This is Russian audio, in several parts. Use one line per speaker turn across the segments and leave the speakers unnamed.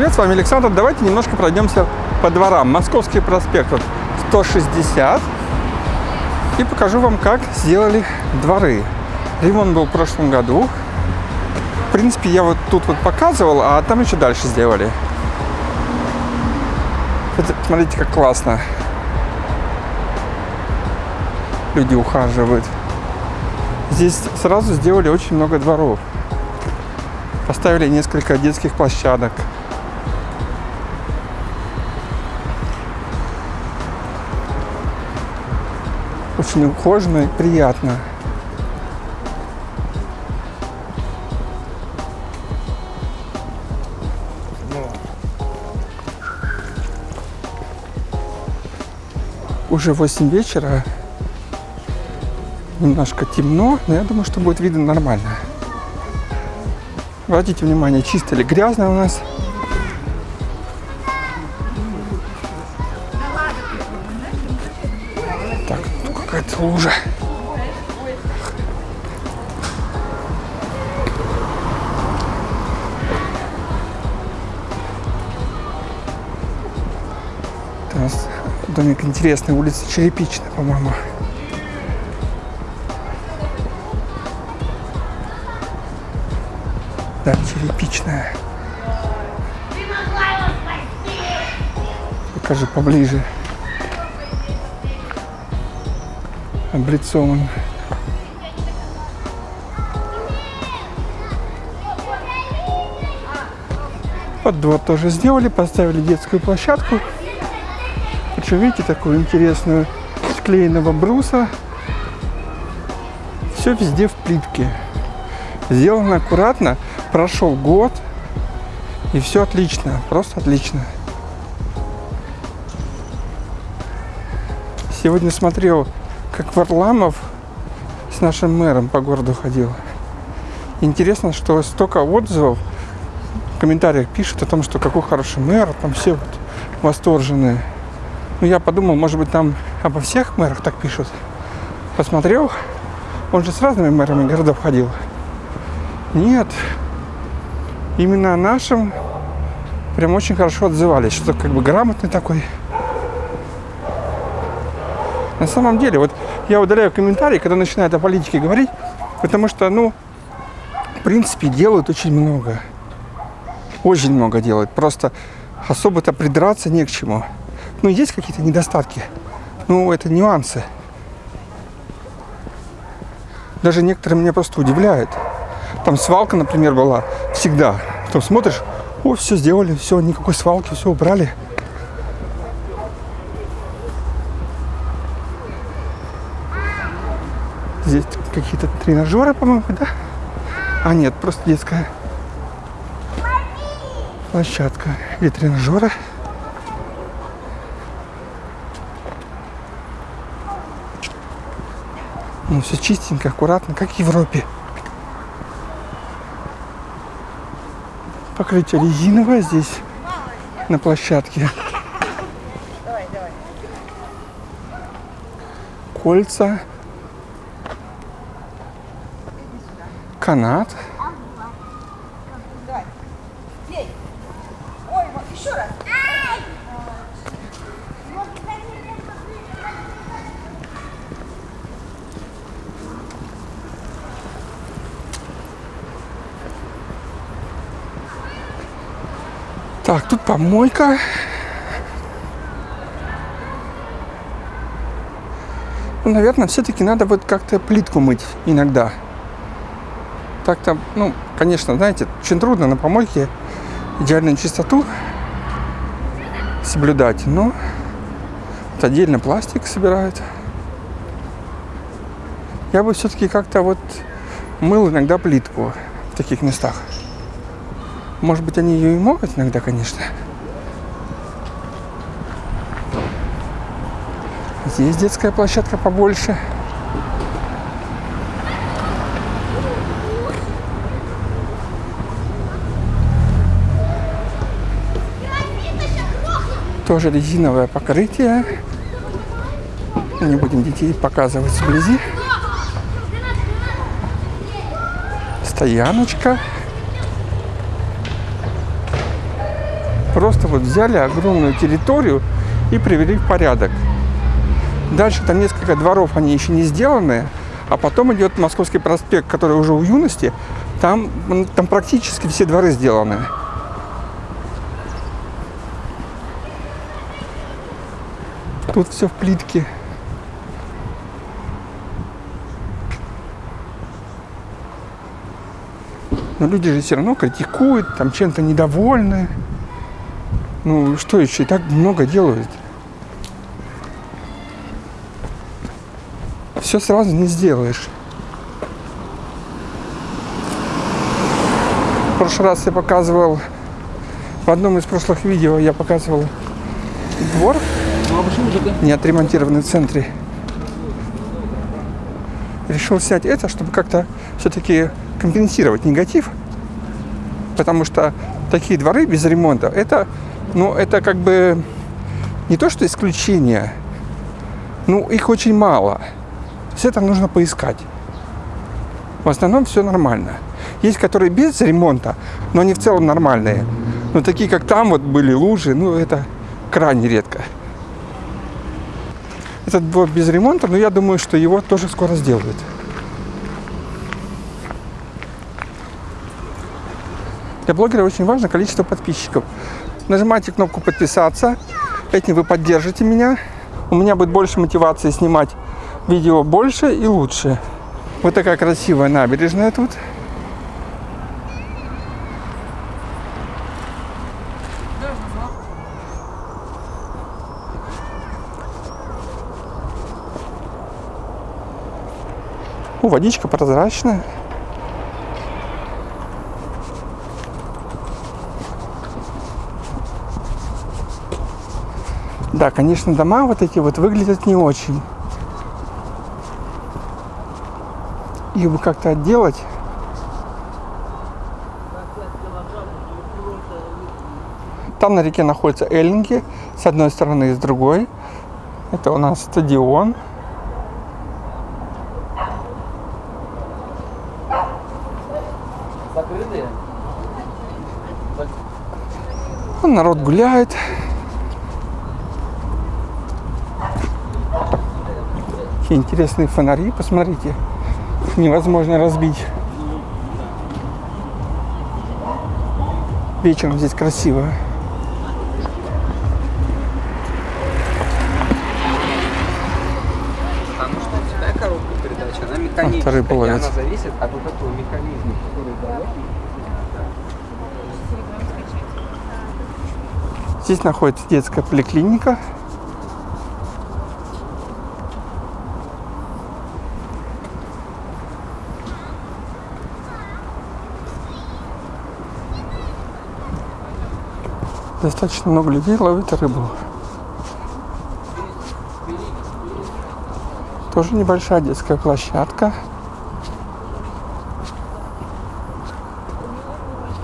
привет, с вами Александр. Давайте немножко пройдемся по дворам. Московский проспект вот 160. И покажу вам, как сделали дворы. Ремонт был в прошлом году. В принципе, я вот тут вот показывал, а там еще дальше сделали. Это, смотрите, как классно. Люди ухаживают. Здесь сразу сделали очень много дворов. Поставили несколько детских площадок. Очень ухоженно и приятно. Уже 8 вечера. Немножко темно, но я думаю, что будет видно нормально. Обратите внимание, чисто или грязно у нас. Лужа. Нас домик интересный, улица Черепичная, по-моему. Да, черепичная. Покажи поближе. Облицован. Под двор тоже сделали, поставили детскую площадку. Причем, видите, такую интересную склеенного бруса. Все везде в плитке. Сделано аккуратно. Прошел год. И все отлично. Просто отлично. Сегодня смотрел, как Варламов с нашим мэром по городу ходил. Интересно, что столько отзывов в комментариях пишут о том, что какой хороший мэр, там все вот восторженные. Ну, я подумал, может быть, там обо всех мэрах так пишут. Посмотрел, он же с разными мэрами городов ходил. Нет, именно о нашем прям очень хорошо отзывались, что как бы грамотный такой. На самом деле, вот я удаляю комментарии, когда начинают о политике говорить, потому что, ну, в принципе, делают очень много. Очень много делают. Просто особо-то придраться не к чему. Ну, есть какие-то недостатки. Ну, это нюансы. Даже некоторые меня просто удивляют. Там свалка, например, была всегда. Потом смотришь, о, все сделали, все, никакой свалки, все убрали. Здесь какие-то тренажеры, по-моему, да? А нет, просто детская площадка или тренажеры. Ну, все чистенько, аккуратно, как в Европе. Покрытие резиновое здесь на площадке. Кольца. Канат. Так, тут помойка. Ну, наверное, все-таки надо вот как-то плитку мыть иногда. Так-то, ну, конечно, знаете, очень трудно на помойке идеальную чистоту соблюдать, но вот отдельно пластик собирают. Я бы все-таки как-то вот мыл иногда плитку в таких местах. Может быть, они ее и могут иногда, конечно. Здесь детская площадка побольше. Тоже резиновое покрытие. Не будем детей показывать вблизи. Стояночка. Просто вот взяли огромную территорию и привели в порядок. Дальше там несколько дворов, они еще не сделаны, а потом идет Московский проспект, который уже у юности. Там, там практически все дворы сделаны. Тут все в плитке. Но люди же все равно критикуют, там чем-то недовольны. Ну, что еще? И так много делают. Все сразу не сделаешь. В прошлый раз я показывал, в одном из прошлых видео я показывал двор, не отремонтированный в центре. Решил снять это, чтобы как-то все-таки компенсировать негатив, потому что такие дворы без ремонта, это, ну, это как бы не то, что исключение, ну, их очень мало. Есть это нужно поискать. В основном все нормально. Есть, которые без ремонта, но они в целом нормальные. Но такие, как там вот были лужи, ну, это крайне редко. Этот двор без ремонта, но я думаю, что его тоже скоро сделают. Для блогера очень важно количество подписчиков. Нажимайте кнопку подписаться. Этим вы поддержите меня. У меня будет больше мотивации снимать видео больше и лучше. Вот такая красивая набережная тут. О, водичка прозрачная. Да, конечно, дома вот эти вот выглядят не очень. Их бы как-то отделать. Там на реке находятся эллинги, с одной стороны и с другой. Это у нас стадион. Народ гуляет. Какие интересные фонари, посмотрите. Их невозможно разбить. Вечером здесь красиво.
И
половицы.
она зависит от вот этого механизма, который дает.
Здесь находится детская поликлиника. Достаточно много людей ловит рыбу. Тоже небольшая детская площадка.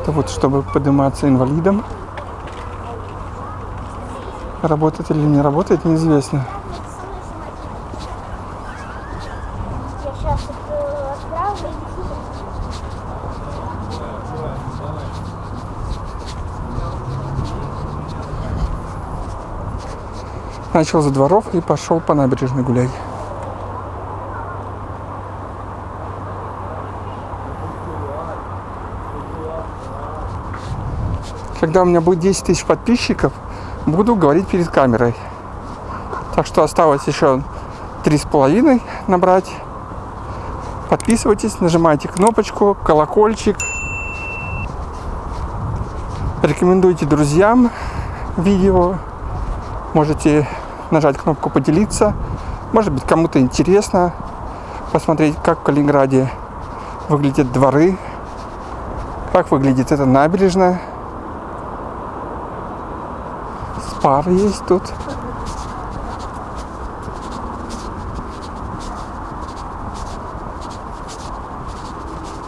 Это вот чтобы подниматься инвалидам. Работает или не работает, неизвестно. Начал за дворов и пошел по набережной гулять. Когда у меня будет 10 тысяч подписчиков, буду говорить перед камерой. Так что осталось еще три с половиной набрать. Подписывайтесь, нажимайте кнопочку, колокольчик. Рекомендуйте друзьям видео. Можете нажать кнопку поделиться. Может быть кому-то интересно посмотреть, как в Калининграде выглядят дворы, как выглядит эта набережная. Спар есть тут.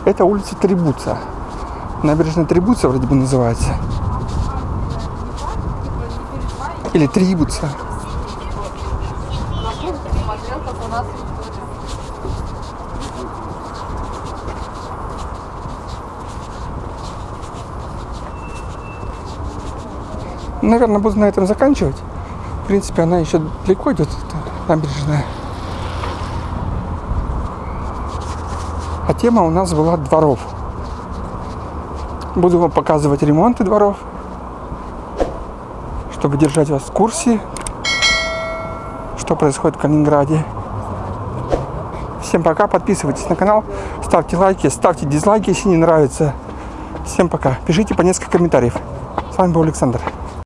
Это улица Трибуца. Набережная Трибуца вроде бы называется. Или Трибуца. Наверное, буду на этом заканчивать. В принципе, она еще далеко идет, эта набережная. А тема у нас была дворов. Буду вам показывать ремонты дворов, чтобы держать вас в курсе, что происходит в Калининграде. Всем пока, подписывайтесь на канал, ставьте лайки, ставьте дизлайки, если не нравится. Всем пока. Пишите по несколько комментариев. С вами был Александр.